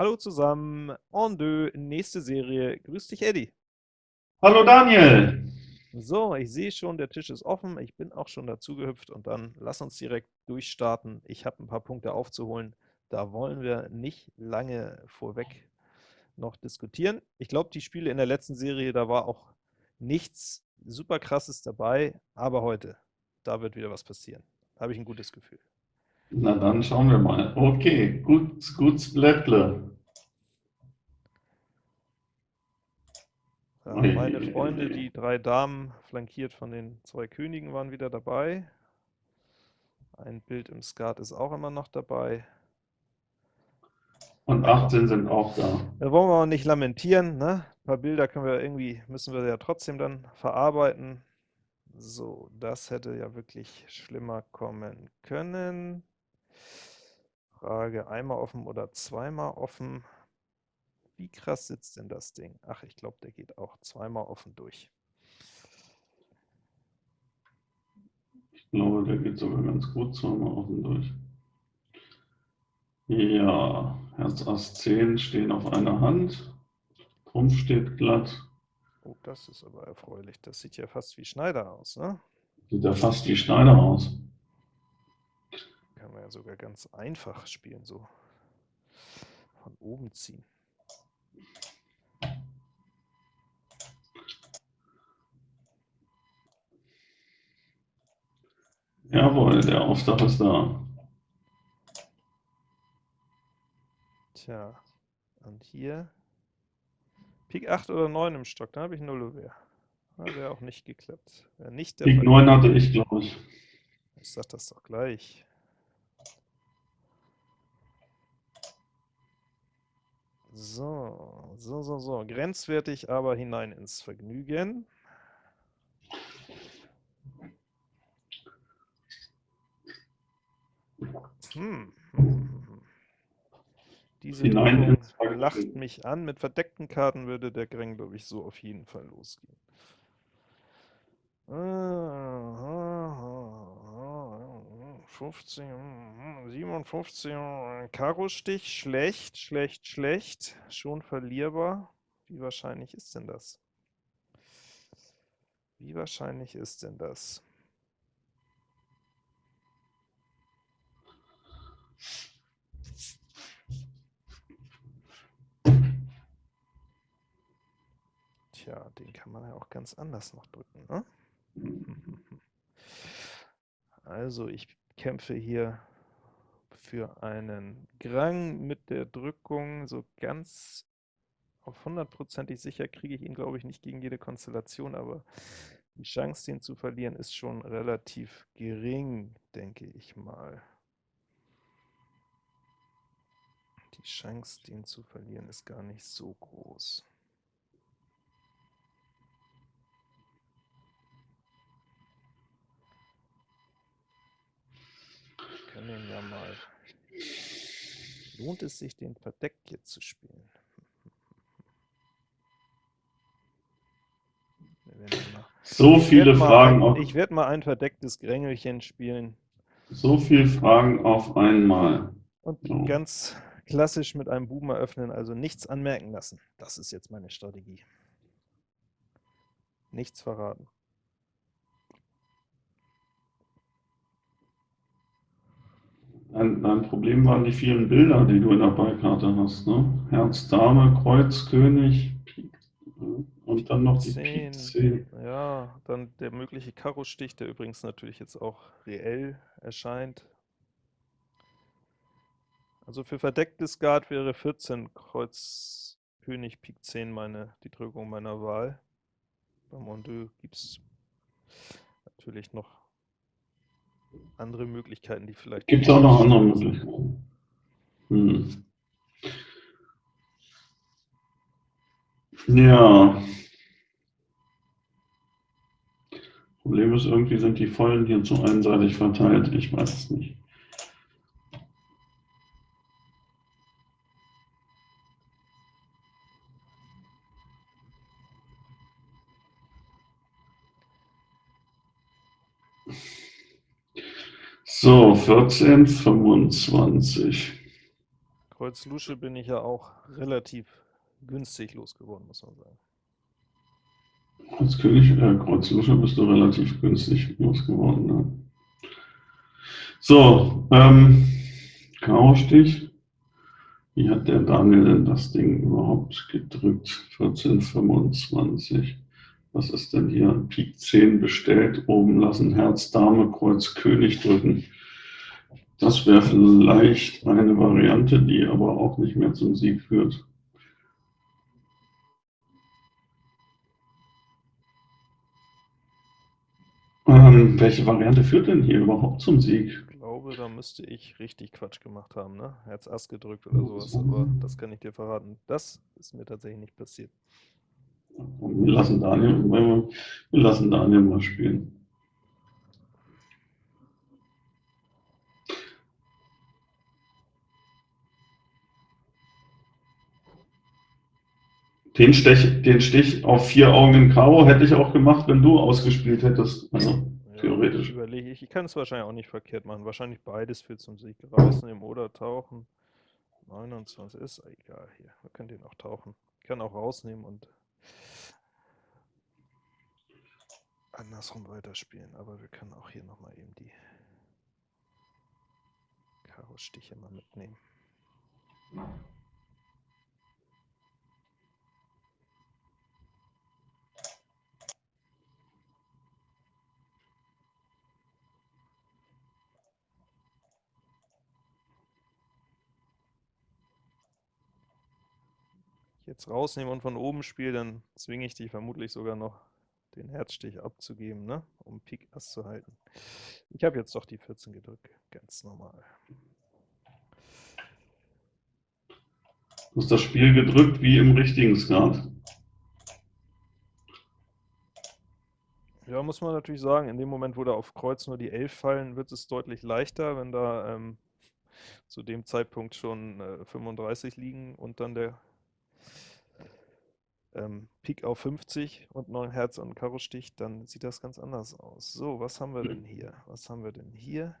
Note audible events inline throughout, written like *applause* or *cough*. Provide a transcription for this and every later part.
Hallo zusammen, en deux, nächste Serie. Grüß dich, Eddie. Hallo Daniel! So, ich sehe schon, der Tisch ist offen, ich bin auch schon dazu gehüpft und dann lass uns direkt durchstarten. Ich habe ein paar Punkte aufzuholen, da wollen wir nicht lange vorweg noch diskutieren. Ich glaube, die Spiele in der letzten Serie, da war auch nichts super krasses dabei, aber heute, da wird wieder was passieren. Da habe ich ein gutes Gefühl. Na dann schauen wir mal. Okay, gut, gut Blättle. Meine Freunde, die drei Damen, flankiert von den zwei Königen, waren wieder dabei. Ein Bild im Skat ist auch immer noch dabei. Und 18 sind auch da. Da wollen wir auch nicht lamentieren. Ne? Ein paar Bilder können wir irgendwie, müssen wir ja trotzdem dann verarbeiten. So, das hätte ja wirklich schlimmer kommen können. Frage, einmal offen oder zweimal offen? Wie krass sitzt denn das Ding? Ach, ich glaube, der geht auch zweimal offen durch. Ich glaube, der geht sogar ganz gut zweimal offen durch. Ja, Herz Ass 10 stehen auf einer Hand. Trumpf steht glatt. Oh, das ist aber erfreulich. Das sieht ja fast wie Schneider aus, ne? Sieht ja fast wie Schneider aus. Kann man ja sogar ganz einfach spielen, so von oben ziehen. Jawohl, der Auftrag ist da. Tja, und hier Pik 8 oder 9 im Stock, da habe ich 0 Ouvert. Wäre auch nicht geklappt. Wär nicht der Pik 9 hatte ich, glaube ich. Ich sag das doch gleich. So, so, so, so. Grenzwertig, aber hinein ins Vergnügen. Hm. Diese Hinein lacht mich an. Mit verdeckten Karten würde der Greng, glaube ich, so auf jeden Fall losgehen. 50, 57, Karo-Stich, schlecht, schlecht, schlecht, schon verlierbar. Wie wahrscheinlich ist denn das? Wie wahrscheinlich ist denn das? Tja, den kann man ja auch ganz anders noch drücken. Ne? *laughs* Also ich kämpfe hier für einen Grang mit der Drückung. So ganz auf hundertprozentig sicher kriege ich ihn, glaube ich, nicht gegen jede Konstellation, aber die Chance, den zu verlieren, ist schon relativ gering, denke ich mal. Die Chance, den zu verlieren, ist gar nicht so groß. können ja mal. Lohnt es sich, den verdeckt hier zu spielen? So viele Fragen. Ein, ich werde mal ein verdecktes Grängelchen spielen. So viele Fragen auf einmal. Und so. ganz klassisch mit einem Buben eröffnen, also nichts anmerken lassen. Das ist jetzt meine Strategie. Nichts verraten. Ein, ein, Problem waren die vielen Bilder, die du in der Beikarte hast. Ne? Herz, Dame, Kreuz, König, Pik, und dann noch die 10. Pik 10. Ja, dann der mögliche Karo-Stich, der übrigens natürlich jetzt auch reell erscheint. Also für verdecktes Guard wäre 14 Kreuz, König, Pik 10 meine, die Drückung meiner Wahl. Bei Mondeux gibt es natürlich noch andere Möglichkeiten, die vielleicht... Gibt es auch noch andere Möglichkeiten? Hm. Ja. Problem ist, irgendwie sind die Vollen hier zu einseitig verteilt. Ich weiß es nicht. So, 14, 25. Kreuz Lusche bin ich ja auch relativ günstig losgeworden, muss man sagen. Als König äh, Kreuz Lusche bist du relativ günstig losgeworden. Ne? So, ähm, Karo-Stich. Wie hat der Daniel denn das Ding überhaupt gedrückt? 1425. Was ist denn hier? Pik 10 bestellt, oben lassen, Herz, Dame, Kreuz, König drücken. Das wäre vielleicht eine Variante, die aber auch nicht mehr zum Sieg führt. Ähm, welche Variante führt denn hier überhaupt zum Sieg? Ich glaube, da müsste ich richtig Quatsch gemacht haben, ne? Herz Ass gedrückt oder sowas, aber das kann ich dir verraten. Das ist mir tatsächlich nicht passiert. Wir lassen Daniel, wir lassen Daniel mal spielen. Den, Stich, den Stich auf vier Augen in Karo hätte ich auch gemacht, wenn du ausgespielt hättest. Also, ja, theoretisch. Ich überlege, ich kann es wahrscheinlich auch nicht verkehrt machen. Wahrscheinlich beides für zum Sieg. Rausnehmen oder tauchen. 29 ist egal hier. Wir können den auch tauchen. Ich kann auch rausnehmen und andersrum weiterspielen, aber wir können auch hier nochmal eben die Karo-Stiche mal mitnehmen. Jetzt rausnehme und von oben spiele, dann zwinge ich dich vermutlich sogar noch den Herzstich abzugeben, ne? um Pik Ass zu halten. Ich habe jetzt doch die 14 gedrückt, ganz normal. Du hast das Spiel gedrückt wie im richtigen Skat. Ja, muss man natürlich sagen, in dem Moment, wo da auf Kreuz nur die 11 fallen, wird es deutlich leichter, wenn da ähm, zu dem Zeitpunkt schon äh, 35 liegen und dann der ähm, Pik auf 50 und 9 Herz und Karo Stich, dann sieht das ganz anders aus. So, was haben wir denn hier? Was haben wir denn hier?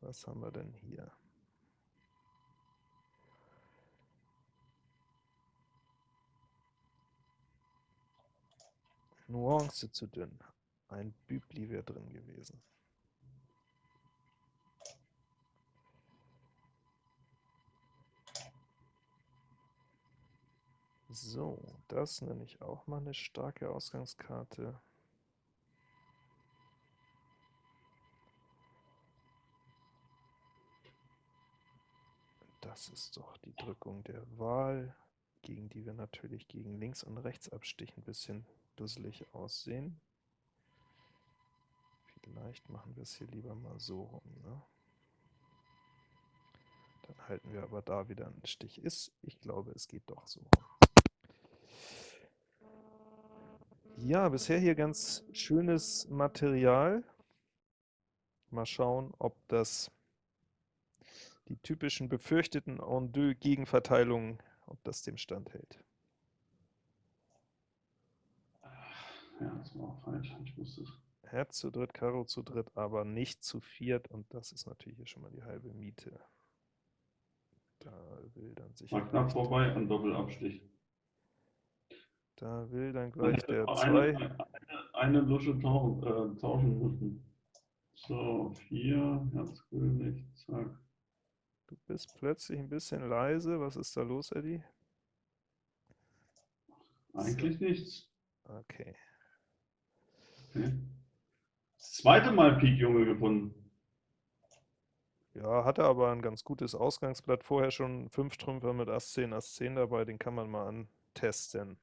Was haben wir denn hier? Nuance zu dünn. Ein Bübli wäre drin gewesen. So, das nenne ich auch mal eine starke Ausgangskarte. Das ist doch die Drückung der Wahl, gegen die wir natürlich gegen Links- und Rechtsabstich ein bisschen dusselig aussehen. Vielleicht machen wir es hier lieber mal so rum. Ne? Dann halten wir aber da wieder einen Stich ist. Ich glaube, es geht doch so rum. Ja, bisher hier ganz schönes Material. Mal schauen, ob das die typischen befürchteten En-deux-Gegenverteilungen, ob das dem standhält. Ja, das war falsch. Ich wusste es. Herz zu dritt, Karo zu dritt, aber nicht zu viert. Und das ist natürlich hier schon mal die halbe Miete. Da will dann sicher. Mal knapp vorbei an Doppelabstich. Da will dann gleich der 2. Eine, eine, eine, Lusche tauchen, äh, tauschen müssen. So, 4, Herzkönig, zack. Du bist plötzlich ein bisschen leise. Was ist da los, Eddie? Eigentlich so. nichts. Okay. okay. Das zweite Mal Pik Junge gefunden. Ja, hatte aber ein ganz gutes Ausgangsblatt. Vorher schon 5 Trümpfer mit Ass 10, Ass 10 dabei. Den kann man mal antesten.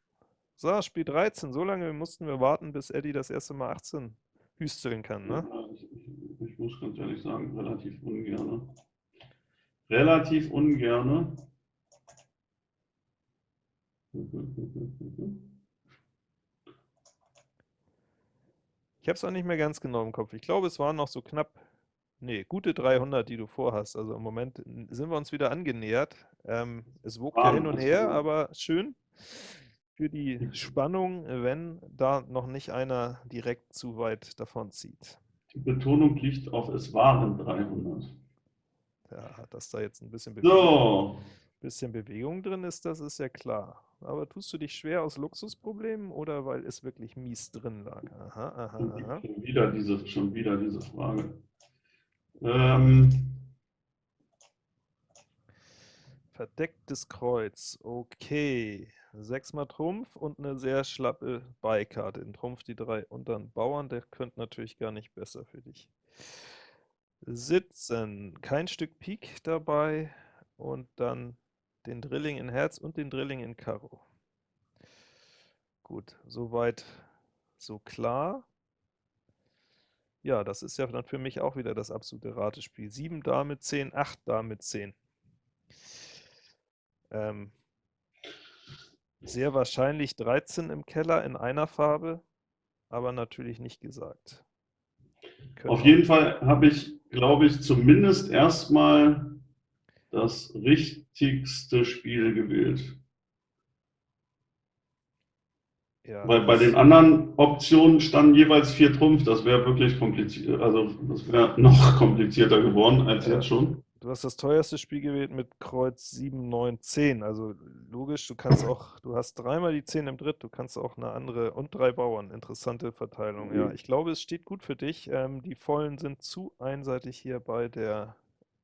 So, Spiel 13. So lange mussten wir warten, bis Eddie das erste Mal 18 hüsteln kann, ne? Ja, ich, ich, muss ganz ehrlich sagen, relativ ungerne. Relativ ungerne. Ich habe es auch nicht mehr ganz genau im Kopf. Ich glaube, es waren noch so knapp, nee, gute 300, die du vorhast. Also im Moment sind wir uns wieder angenähert. Ähm, es wogt ja hin und her, aber schön für die Spannung, wenn da noch nicht einer direkt zu weit davon zieht. Die Betonung liegt auf, es waren 300. Ja, hat das da jetzt ein bisschen So, Bisschen Bewegung drin ist, das ist ja klar. Aber tust du dich schwer aus Luxusproblemen oder weil es wirklich mies drin lag? Aha, aha, aha. Schon wieder diese, schon wieder diese Frage. Ähm, Verdecktes Kreuz, okay. Sechsmal Trumpf und eine sehr schlappe Beikarte. In Trumpf die drei und dann Bauern, der könnte natürlich gar nicht besser für dich. Sitzen, kein Stück Pik dabei und dann den Drilling in Herz und den Drilling in Karo. Gut, soweit so klar. Ja, das ist ja dann für mich auch wieder das absolute Ratespiel. 7 Dame 10, 8 Dame 10. Ähm, sehr wahrscheinlich 13 im Keller in einer Farbe, aber natürlich nicht gesagt. Können Auf jeden Fall habe ich, glaube ich, zumindest erstmal das richtigste Spiel gewählt. Ja, Weil bei den anderen Optionen standen jeweils vier Trumpf, das wäre wirklich kompliziert, also das wäre noch komplizierter geworden als ja. jetzt schon. Du hast das teuerste Spiel gewählt mit Kreuz 7, 9, 10. Also logisch, du kannst auch, du hast dreimal die 10 im Dritt, du kannst auch eine andere und drei Bauern. Interessante Verteilung. Ja, mhm. ich glaube, es steht gut für dich. Ähm, die Vollen sind zu einseitig hier bei der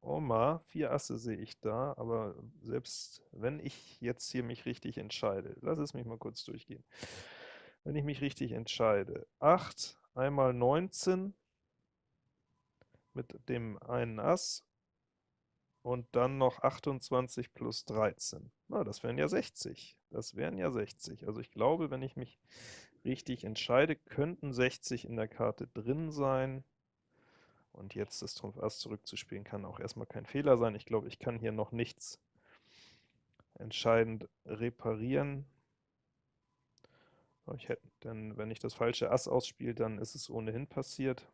Oma. Vier Asse sehe ich da, aber selbst wenn ich jetzt hier mich richtig entscheide, lass es mich mal kurz durchgehen. Wenn ich mich richtig entscheide, 8 einmal 19 mit dem einen Ass und dann noch 28 plus 13. Na, das wären ja 60. Das wären ja 60. Also ich glaube, wenn ich mich richtig entscheide, könnten 60 in der Karte drin sein. Und jetzt das Trumpf Ass zurückzuspielen, kann auch erstmal kein Fehler sein. Ich glaube, ich kann hier noch nichts entscheidend reparieren. Ich hätte, denn wenn ich das falsche Ass ausspiele, dann ist es ohnehin passiert.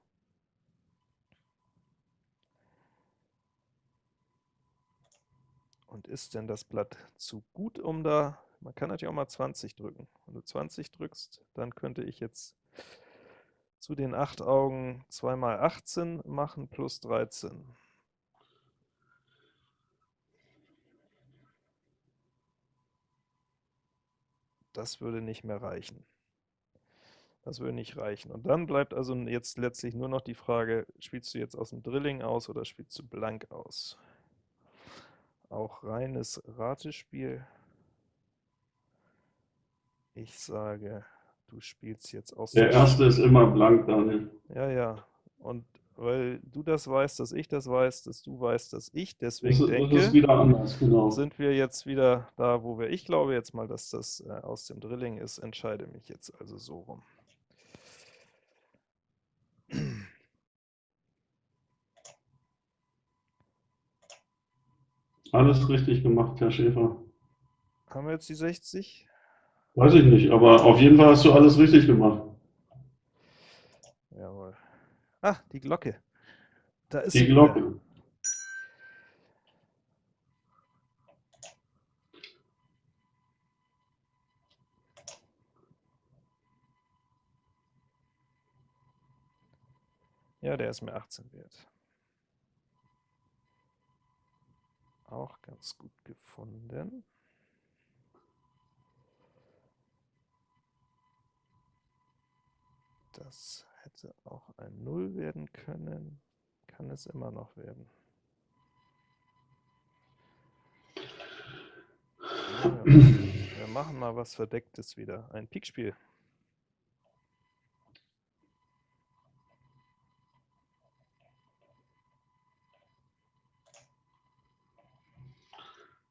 Und ist denn das Blatt zu gut, um da, man kann natürlich auch mal 20 drücken. Wenn du 20 drückst, dann könnte ich jetzt zu den 8 Augen 2 mal 18 machen plus 13. Das würde nicht mehr reichen. Das würde nicht reichen. Und dann bleibt also jetzt letztlich nur noch die Frage, spielst du jetzt aus dem Drilling aus oder spielst du blank aus? Auch reines Ratespiel. Ich sage, du spielst jetzt aus Der erste ist immer blank, Daniel. Ja, ja. Und weil du das weißt, dass ich das weiß, dass du weißt, dass ich deswegen das, denke, das ist wieder anders, genau. sind wir jetzt wieder da, wo wir, ich glaube jetzt mal, dass das äh, aus dem Drilling ist, entscheide mich jetzt also so rum. Alles richtig gemacht, Herr Schäfer. Haben wir jetzt die 60? Weiß ich nicht, aber auf jeden Fall hast du alles richtig gemacht. Jawohl. Ah, die Glocke. Da ist die Glocke. Wieder. Ja, der ist mir 18 wert. Auch ganz gut gefunden. Das hätte auch ein 0 werden können, kann es immer noch werden. wir machen mal was Verdecktes wieder, ein Pikspiel.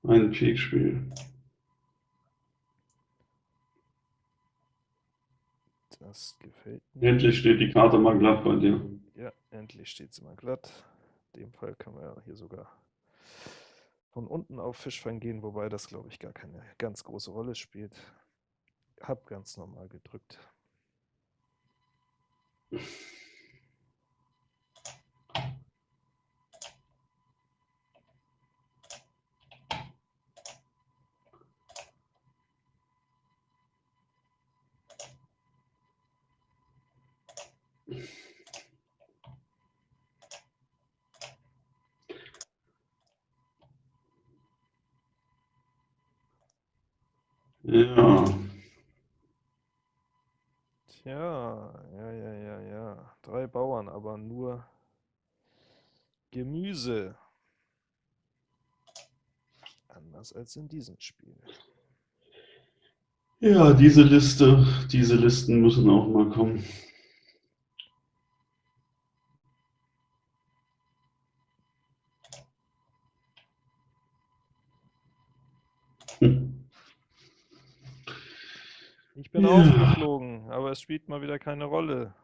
Ein Peak-Spiel. Das gefällt mir. Endlich steht die Karte mal glatt bei dir. Ja, endlich steht sie mal glatt. In dem Fall kann man ja hier sogar von unten auf Fischfang gehen, wobei das, glaube ich, gar keine ganz große Rolle spielt. Hab ganz normal gedrückt. Ja, Tja, ja, ja, ja, ja. Drei Bauern, aber nur Gemüse. Anders als in diesem Spiel. ja, diese Liste, diese Listen müssen auch mal kommen. Bin Ja. aufgeflogen, aber es spielt mal wieder keine Rolle.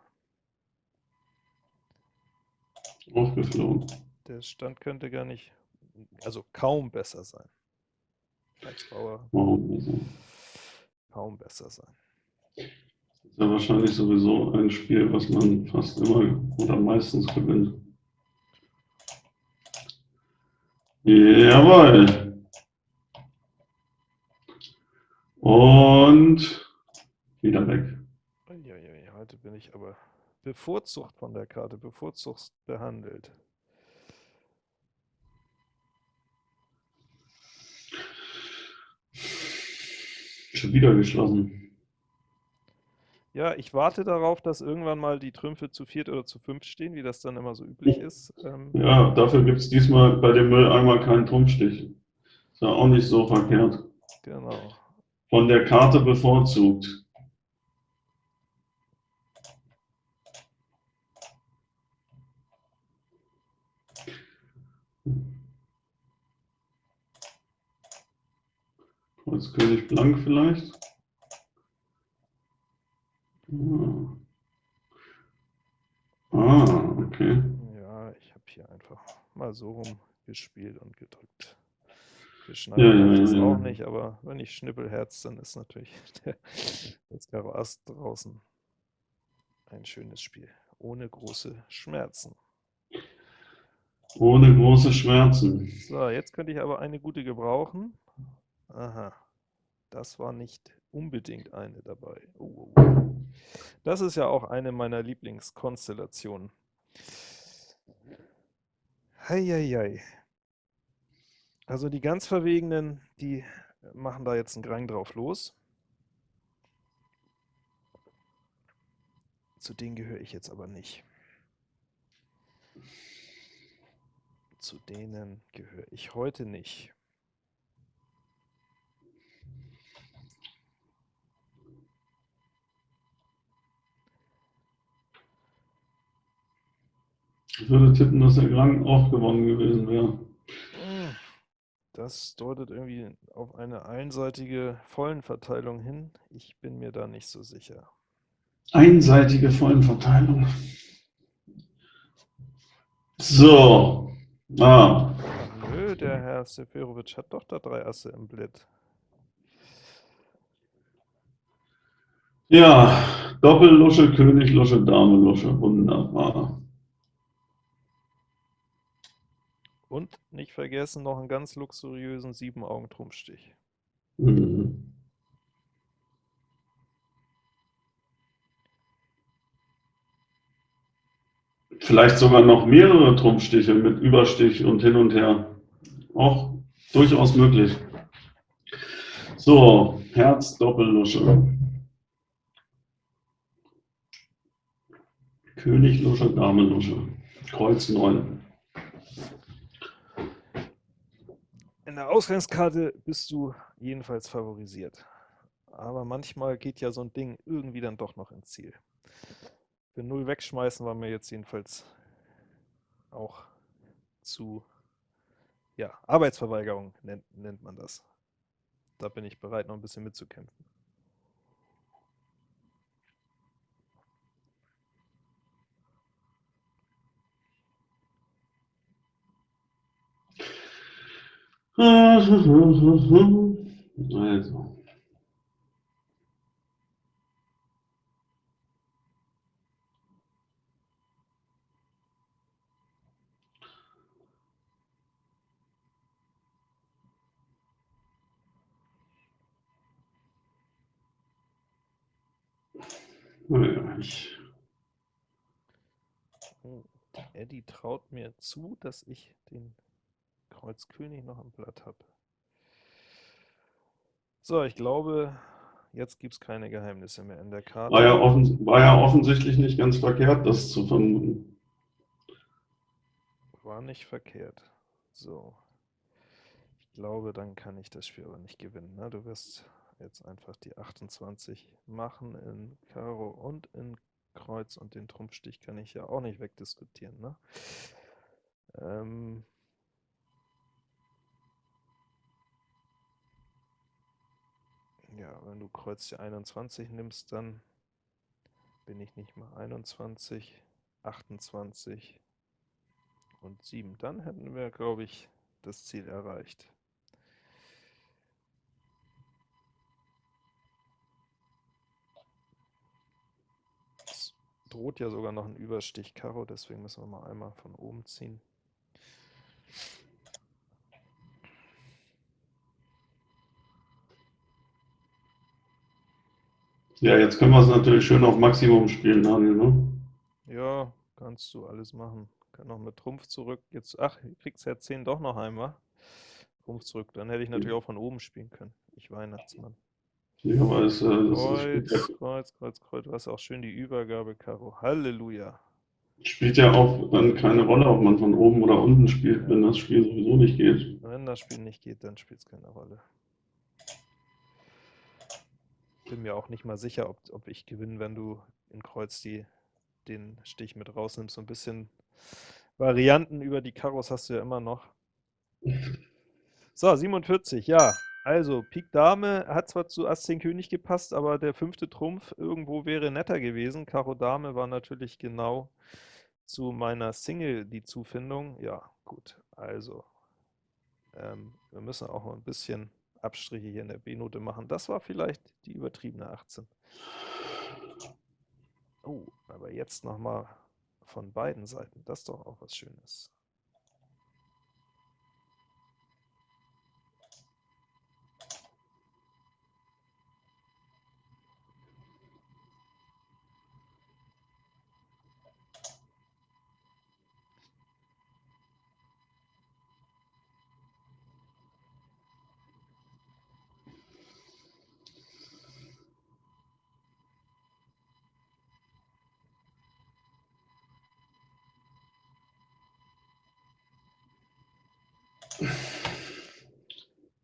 Aufgeflogen. Der Stand könnte gar nicht, also kaum besser sein. Als Bauer kaum besser sein. Ist ja wahrscheinlich sowieso ein Spiel, was man fast immer oder meistens gewinnt. Jawohl. Und wieder weg. Heute bin ich aber bevorzugt von der Karte, bevorzugt behandelt. Schon wieder geschlossen. Ja, ich warte darauf, dass irgendwann mal die Trümpfe zu viert oder zu fünf stehen, wie das dann immer so üblich ist. Ähm, Ja, dafür gibt es diesmal bei dem Mülleimer keinen Trumpfstich. Ist ja auch nicht so verkehrt. genau. Von der Karte bevorzugt. Kreuz König Blank vielleicht. Ah, ah okay. Ja, ich habe hier einfach mal so rum gespielt und gedrückt. Ja, Geschneidert ja, ja, es ja. auch nicht, aber wenn ich Schnippelherz, dann ist natürlich *laughs* der, das Karo Ass draußen ein schönes Spiel. Ohne große Schmerzen. Ohne große Schmerzen. So, jetzt könnte ich aber eine gute gebrauchen. Aha, das war nicht unbedingt eine dabei. Oh, oh, oh. Das ist ja auch eine meiner Lieblingskonstellationen. Heieiei. Also die ganz Verwegenen, die machen da jetzt einen Grang drauf los. Zu denen gehöre ich jetzt aber nicht. Zu denen gehöre ich heute nicht. Ich würde tippen, dass der Grang auch gewonnen gewesen wäre. Das deutet irgendwie auf eine einseitige Vollenverteilung hin. Ich bin mir da nicht so sicher. Einseitige Vollenverteilung. So. Ah, nö, der Herr Seferovic hat doch da drei Asse im Blit. ja. Doppellusche, König, Lusche, Dame, Lusche. Wunderbar. Und nicht vergessen noch einen ganz luxuriösen Sieben-Augen-Trumpfstich. Mhm. Vielleicht sogar noch mehrere Trumpfstiche mit Überstich und hin und her. Auch durchaus möglich. So, Herz, Doppellusche. König, Lusche, Dame, Lusche. Kreuz 9. der Ausgangskarte bist du jedenfalls favorisiert. Aber manchmal geht ja so ein Ding irgendwie dann doch noch ins Ziel. Für null wegschmeißen war mir jetzt jedenfalls auch zu, ja, Arbeitsverweigerung nennt, nennt man das. Da bin ich bereit, noch ein bisschen mitzukämpfen. Also. Eddie traut mir zu, dass ich den Kreuz König noch am Blatt habe. So, ich glaube, jetzt gibt es keine Geheimnisse mehr in der Karte. War ja, war ja offensichtlich nicht ganz verkehrt, das zu vermuten. War nicht verkehrt. So. Ich glaube, dann kann ich das Spiel aber nicht gewinnen. Ne? Du wirst jetzt einfach die 28 machen in Karo und in Kreuz und den Trumpfstich kann ich ja auch nicht wegdiskutieren. Ne? Ähm ja, wenn du Kreuz die 21 nimmst, dann bin ich nicht mal 21, 28 und 7. Dann hätten wir, glaube ich, das Ziel erreicht. Es droht ja sogar noch ein Überstich Karo, deswegen müssen wir mal einmal von oben ziehen. Ja, jetzt können wir es natürlich schön auf Maximum spielen, Daniel, ne? Ja, kannst du alles machen. Kann noch mit Trumpf zurück. Jetzt, ach, kriegst ja 10 doch noch einmal. Trumpf zurück. Dann hätte ich natürlich auch von oben spielen können. Ich Weihnachtsmann. Ja, aber es, äh, Kreuz, spielt, Kreuz, Kreuz, Kreuz. Du hast auch schön die Übergabe, Karo. Halleluja. ja, spielt ja auch dann keine Rolle, ob man von oben oder unten spielt, wenn das Spiel sowieso nicht geht. Wenn das Spiel nicht geht, dann spielt es keine Rolle. Bin mir auch nicht mal sicher, ob, ob ich gewinne, wenn du in Kreuz die, den Stich mit rausnimmst. So ein bisschen Varianten über die Karos hast du ja immer noch. So, 47, ja. Also, Pik Dame hat zwar zu Ass 10 König gepasst, aber der fünfte Trumpf irgendwo wäre netter gewesen. Karo Dame war natürlich genau zu meiner Single die Zufindung. Ja, gut, also, ähm, wir müssen auch mal ein bisschen Abstriche hier in der B-Note machen. Das war vielleicht die übertriebene 18. Oh, aber jetzt nochmal von beiden Seiten. Das ist doch auch was Schönes.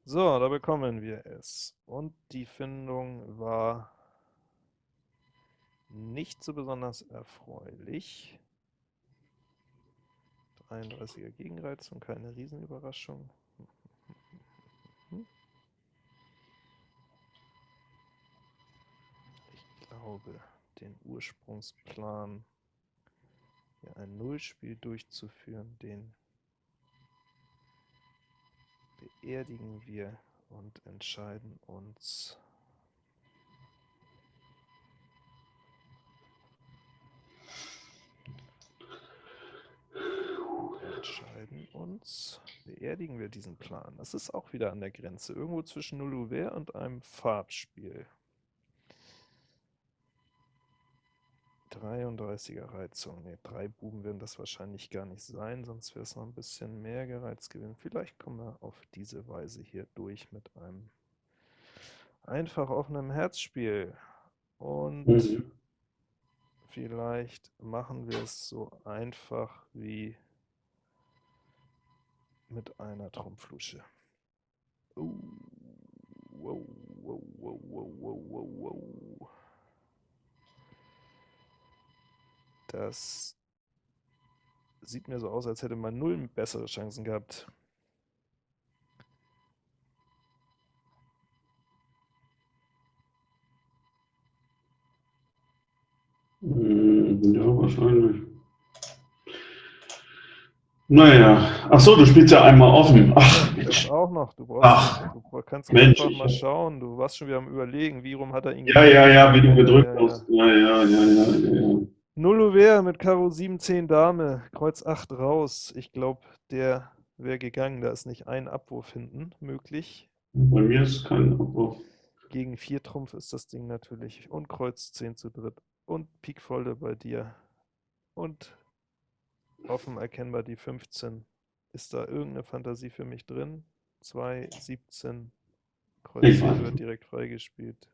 So, da bekommen wir es. Und die Findung war nicht so besonders erfreulich. 33er Gegenreizung, keine Riesenüberraschung. Ich glaube, den Ursprungsplan, hier ein Nullspiel durchzuführen, den beerdigen wir und entscheiden uns entscheiden uns, beerdigen wir diesen Plan. Das ist auch wieder an der Grenze, irgendwo zwischen Null Ouvert und einem Farbspiel. 33er Reizung. Ne, drei Buben werden das wahrscheinlich gar nicht sein, sonst wäre es noch ein bisschen mehr gereizt gewesen. Vielleicht kommen wir auf diese Weise hier durch mit einem einfach offenen Herzspiel. Und Mhm. vielleicht machen wir es so einfach wie mit einer Trumpflusche. Oh, wow, wow, wow, wow, wow, wow, Das sieht mir so aus, als hätte man null bessere Chancen gehabt. Mm, Ja, wahrscheinlich. Naja, ach so, du spielst ja einmal offen. Ach, Das Mensch. auch noch. Du, Ach, brauchst, du kannst Mensch, einfach mal schauen. Du warst schon wieder am Überlegen, wie rum hat er ihn Ja, ja, ja, wie du gedrückt hast. Ja, ja, ja, ja, ja, ja. Null Ouvert mit Karo 7, 10 Dame, Kreuz 8 raus. Ich glaube, der wäre gegangen. Da ist nicht ein Abwurf hinten möglich. Bei mir ist kein Abwurf. Gegen 4 Trumpf ist das Ding natürlich. Und Kreuz 10 zu dritt. Und Pik Volle bei dir. Und offen erkennbar die 15. Ist da irgendeine Fantasie für mich drin? 2, 17, Kreuz 10 wird direkt freigespielt.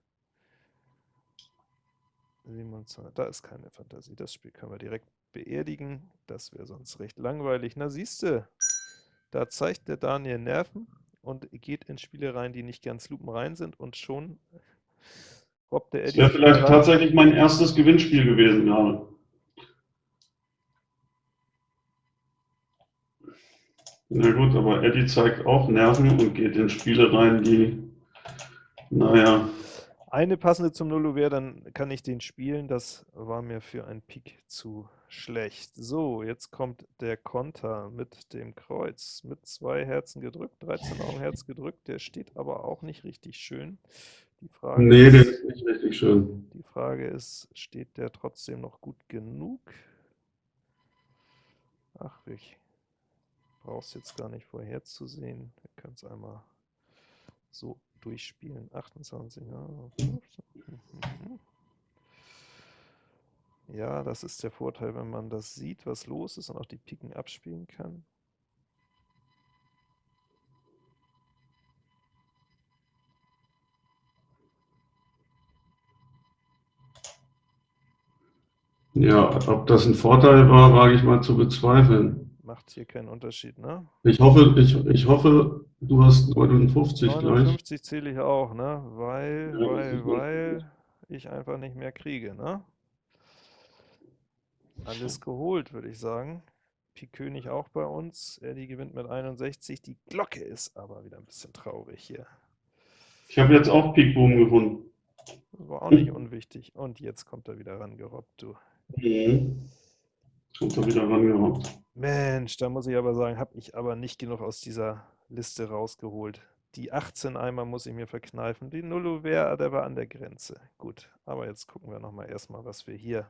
27, da ist keine Fantasie. Das Spiel können wir direkt beerdigen. Das wäre sonst recht langweilig. Na siehste, da zeigt der Daniel Nerven und geht in Spiele rein, die nicht ganz lupenrein sind und schon robbt der Eddie. Das wäre vielleicht tatsächlich mein erstes Gewinnspiel gewesen gerade. Na gut, aber Eddie zeigt auch Nerven und geht in Spiele rein, die, naja. Eine passende zum Nullo wäre, dann kann ich den spielen. Das war mir für ein Pik zu schlecht. So, jetzt kommt der Konter mit dem Kreuz, mit zwei Herzen gedrückt, 13 Augen Herz gedrückt, der steht aber auch nicht richtig schön. Die Frage nee, ist, der ist nicht richtig schön. Die Frage ist, steht der trotzdem noch gut genug? Ach, ich brauche es jetzt gar nicht vorherzusehen. Wir können es einmal so durchspielen. 28, ja, 15. Mhm. Ja, das ist der Vorteil, wenn man das sieht, was los ist und auch die Piken abspielen kann. Ja, ob das ein Vorteil war, wage ich mal zu bezweifeln. Macht hier keinen Unterschied, ne? Ich hoffe, ich, ich hoffe, du hast 59 gleich. 59 zähle ich auch, ne? Weil, ja, weil, weil ich einfach nicht mehr kriege, ne? Alles geholt, würde ich sagen. Pik König auch bei uns. Eddie gewinnt mit 61. Die Glocke ist aber wieder ein bisschen traurig hier. Ich habe jetzt auch Pik Boom gewonnen. War auch nicht unwichtig. Und jetzt kommt er wieder rangerobbt, du. Mhm. Kommt er wieder rangerobbt. Mensch, da muss ich aber sagen, habe ich aber nicht genug aus dieser Liste rausgeholt. Die 18 Eimer muss ich mir verkneifen. Die Nullo wäre, der war an der Grenze. Gut, aber jetzt gucken wir nochmal erstmal, was wir hier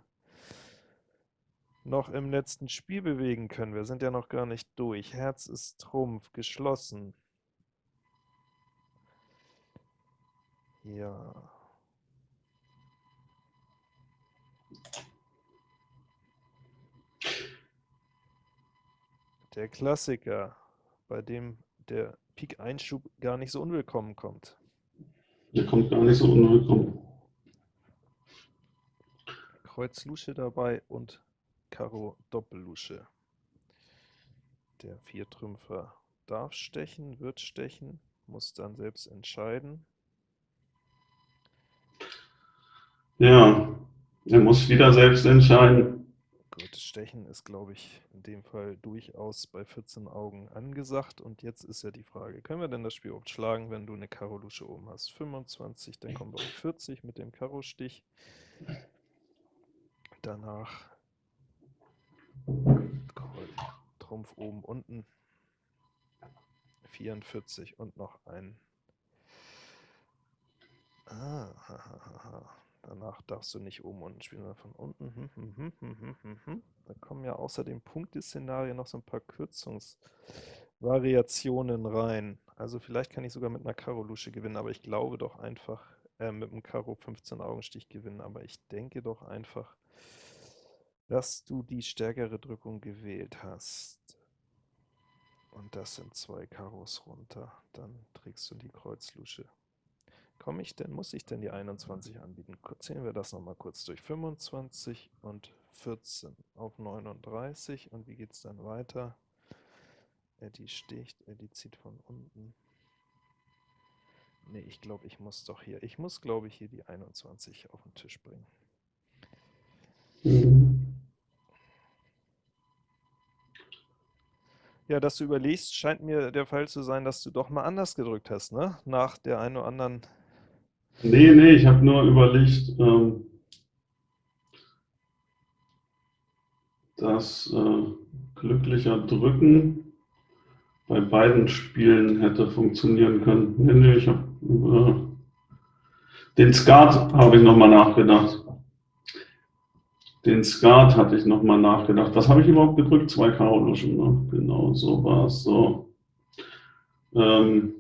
noch im letzten Spiel bewegen können. Wir sind ja noch gar nicht durch. Herz ist Trumpf, geschlossen. Ja. Der Klassiker, bei dem der Pik-Einschub gar nicht so unwillkommen kommt. Der kommt gar nicht so unwillkommen. Kreuz Lusche dabei und Karo Doppellusche. Der Viertrümpfer darf stechen, wird stechen, muss dann selbst entscheiden. Ja, er muss wieder selbst entscheiden. Gut, Stechen ist, glaube ich, in dem Fall durchaus bei 14 Augen angesagt. Und jetzt ist ja die Frage, können wir denn das Spiel überhaupt schlagen, wenn du eine Karo-Lusche oben hast? 25, dann kommen wir auf 40 mit dem Karo-Stich. Danach Trumpf oben, unten. 44 und noch ein. Ah, ha, ha, ha. Danach darfst du nicht oben unten spielen, sondern von unten. Hm, hm, hm, da kommen ja außer dem Punkteszenario noch so ein paar Kürzungsvariationen rein. Also vielleicht kann ich sogar mit einer Karo-Lusche gewinnen, aber ich glaube doch einfach, äh, mit einem Karo 15 Augenstich gewinnen, aber ich denke doch einfach, dass du die stärkere Drückung gewählt hast. Und das sind zwei Karos runter. Dann trägst du die Kreuzlusche. Komme ich denn, muss ich denn die 21 anbieten? Zählen wir das nochmal kurz durch. 25 und 14 auf 39. Und wie geht es dann weiter? Eddie sticht, Eddie zieht von unten. Ne, ich glaube, ich muss doch hier, ich muss, glaube ich, hier die 21 auf den Tisch bringen. Ja, dass du überlegst, scheint mir der Fall zu sein, dass du doch mal anders gedrückt hast, ne? Nach der einen oder anderen... Nee, nee, ich habe nur überlegt, ähm, dass äh, glücklicher Drücken bei beiden Spielen hätte funktionieren können. Nee, nee, ich habe äh, den Skat habe ich nochmal nachgedacht. Den Skat hatte ich nochmal nachgedacht. Was habe ich überhaupt gedrückt? Zwei Karo-Luschen, ne? Genau, so war es. So. Ähm,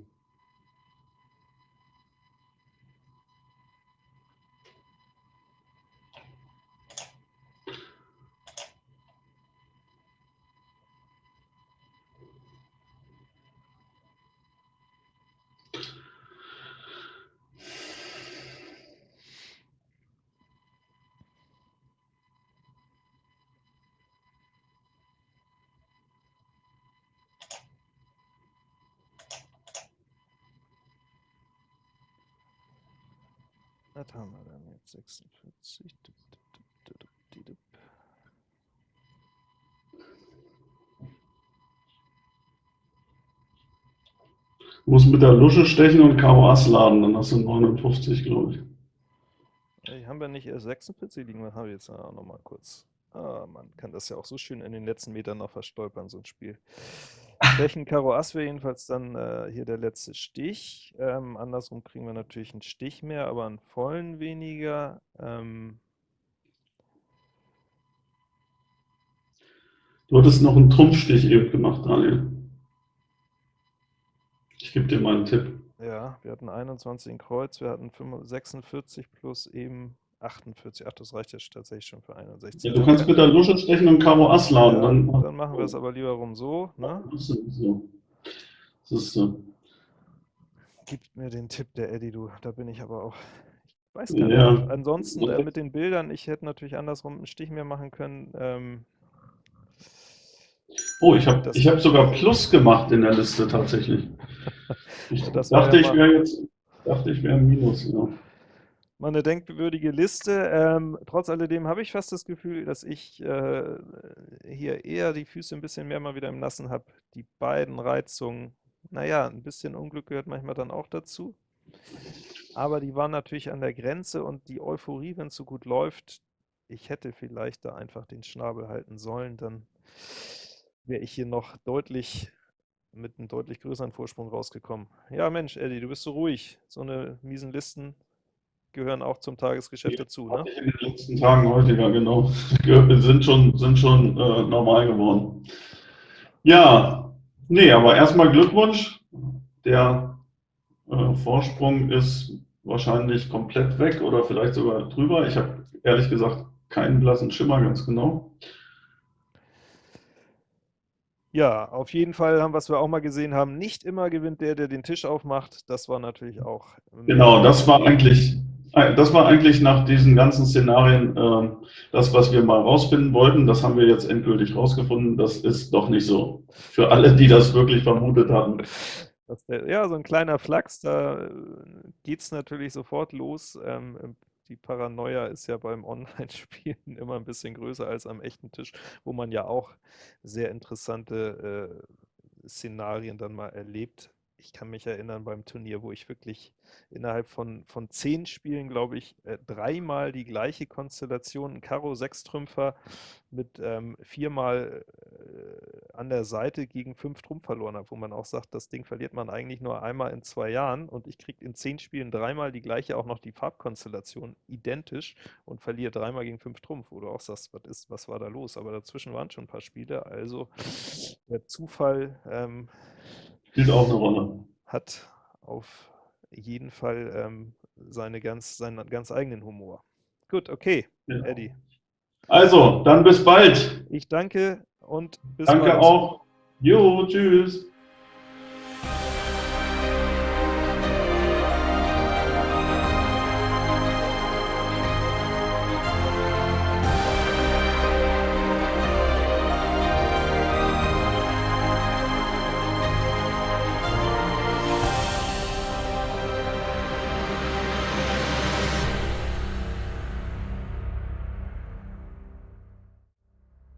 Was haben wir dann jetzt? 46. Du musst mit der Lusche stechen und Karo Ass laden, dann hast du 59, glaube ich. Hey, haben wir nicht erst 46 liegen? Dann haben wir jetzt auch noch mal kurz. Ah, man kann das ja auch so schön in den letzten Metern noch verstolpern, so ein Spiel. Stechen Karo Ass wäre jedenfalls dann äh, hier der letzte Stich. Ähm, andersrum kriegen wir natürlich einen Stich mehr, aber einen vollen weniger. Ähm, du hattest noch einen Trumpfstich eben gemacht, Daniel. Ich gebe dir mal einen Tipp. Ja, wir hatten 21 in Kreuz, wir hatten 46 plus eben 48. Ach, das reicht jetzt tatsächlich schon für 61. Ja, du kannst mit der Lusche stechen und Karo Ass laden. Ja, dann, dann, machen wir es aber lieber rum so. Ne? Das ist so. Das ist so. Gib mir den Tipp, der Eddie, du. Da bin ich aber auch. Ich weiß gar Ja. nicht. Ansonsten äh, mit den Bildern, ich hätte natürlich andersrum einen Stich mehr machen können. Ähm, Oh, ich habe hab sogar Plus gemacht in der Liste tatsächlich. *laughs* Ich dachte, ja ich wäre jetzt, dachte ich wäre Minus. Ja. Mal eine denkwürdige Liste. Ähm, trotz alledem habe ich fast das Gefühl, dass ich äh, hier eher die Füße ein bisschen mehr mal wieder im Nassen habe. Die beiden Reizungen, naja, ein bisschen Unglück gehört manchmal dann auch dazu. Aber die waren natürlich an der Grenze und die Euphorie, wenn es so gut läuft, ich hätte vielleicht da einfach den Schnabel halten sollen, dann wäre ich hier noch deutlich mit einem deutlich größeren Vorsprung rausgekommen. Ja, Mensch, Eddie, du bist so ruhig. So eine miesen Listen gehören auch zum Tagesgeschäft dazu, ne? In den letzten Tagen häufiger, genau. *laughs* Ge- Sind schon, sind schon äh, normal geworden. Ja, nee, aber erstmal Glückwunsch. Der äh, Vorsprung ist wahrscheinlich komplett weg oder vielleicht sogar drüber. Ich habe ehrlich gesagt keinen blassen Schimmer ganz genau. Ja, auf jeden Fall haben, was wir auch mal gesehen haben, nicht immer gewinnt der, der den Tisch aufmacht. Das war natürlich auch. Genau, das war eigentlich, das war eigentlich nach diesen ganzen Szenarien ähm, das, was wir mal rausfinden wollten. Das haben wir jetzt endgültig rausgefunden. Das ist doch nicht so. Für alle, die das wirklich vermutet hatten. der, ja, so ein kleiner Flachs, da geht es natürlich sofort los. Ähm, die Paranoia ist ja beim *laughs* Online-Spielen immer ein bisschen größer als am echten Tisch, wo man ja auch sehr interessante äh, Szenarien dann mal erlebt. Ich kann mich erinnern beim Turnier, wo ich wirklich innerhalb von, von zehn Spielen, glaube ich, äh, dreimal die gleiche Konstellation, Karo Sechstrümpfer mit ähm, viermal äh, an der Seite gegen fünf Trumpf verloren habe, wo man auch sagt, das Ding verliert man eigentlich nur einmal in zwei Jahren und ich kriege in zehn Spielen dreimal die gleiche, auch noch die Farbkonstellation identisch und verliere dreimal gegen fünf Trumpf, wo du auch sagst, was ist, was war da los? Aber dazwischen waren schon ein paar Spiele, also der Zufall ähm, Spielt auch eine Rolle. hat auf jeden Fall ähm, seine ganz, seinen ganz eigenen Humor. Gut, okay, Ja. Eddie. Also, dann bis bald. Ich danke und bis Danke bald. auch. Jo, tschüss.